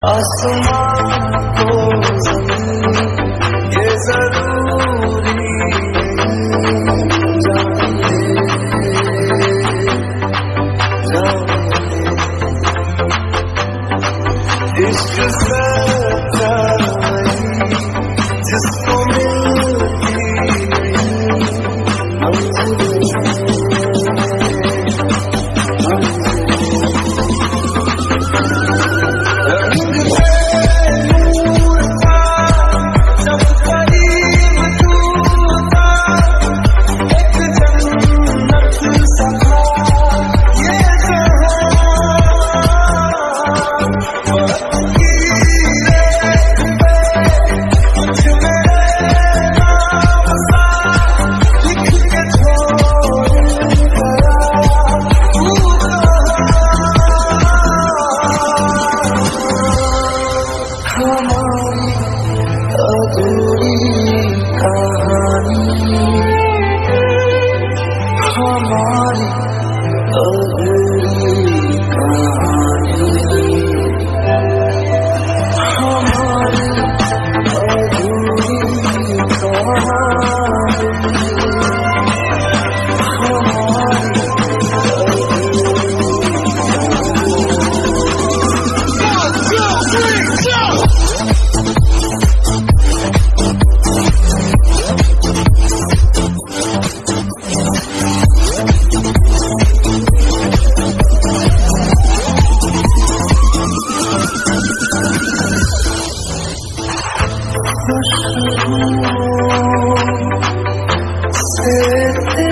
आसमान को जमीन ये जरूरी Oh, Sit there.